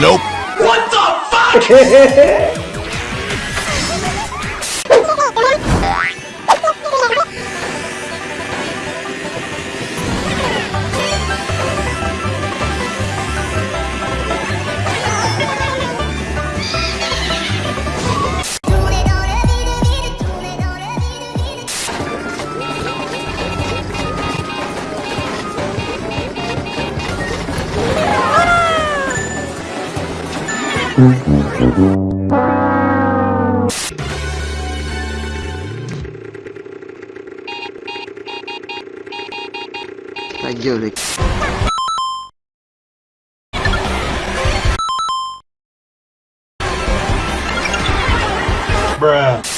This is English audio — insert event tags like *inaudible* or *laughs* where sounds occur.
Nope. *laughs* Пойдем. Bruh.